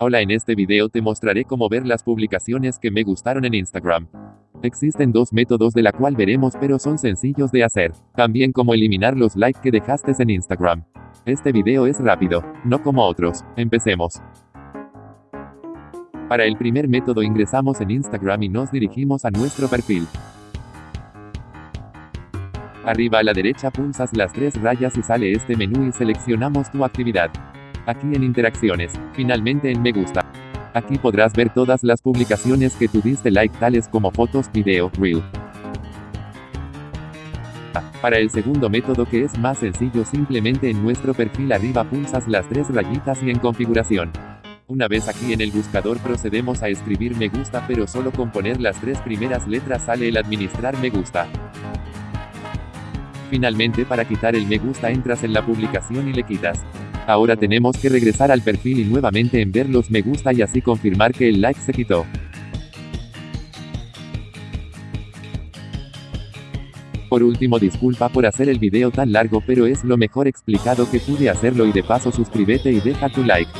Hola en este video te mostraré cómo ver las publicaciones que me gustaron en Instagram. Existen dos métodos de la cual veremos pero son sencillos de hacer. También cómo eliminar los likes que dejaste en Instagram. Este video es rápido, no como otros. Empecemos. Para el primer método ingresamos en Instagram y nos dirigimos a nuestro perfil. Arriba a la derecha pulsas las tres rayas y sale este menú y seleccionamos tu actividad. Aquí en interacciones, finalmente en me gusta. Aquí podrás ver todas las publicaciones que tú diste like tales como fotos, video, reel. Para el segundo método que es más sencillo simplemente en nuestro perfil arriba pulsas las tres rayitas y en configuración. Una vez aquí en el buscador procedemos a escribir me gusta pero solo con poner las tres primeras letras sale el administrar me gusta. Finalmente para quitar el me gusta entras en la publicación y le quitas. Ahora tenemos que regresar al perfil y nuevamente en ver los me gusta y así confirmar que el like se quitó. Por último disculpa por hacer el video tan largo pero es lo mejor explicado que pude hacerlo y de paso suscríbete y deja tu like.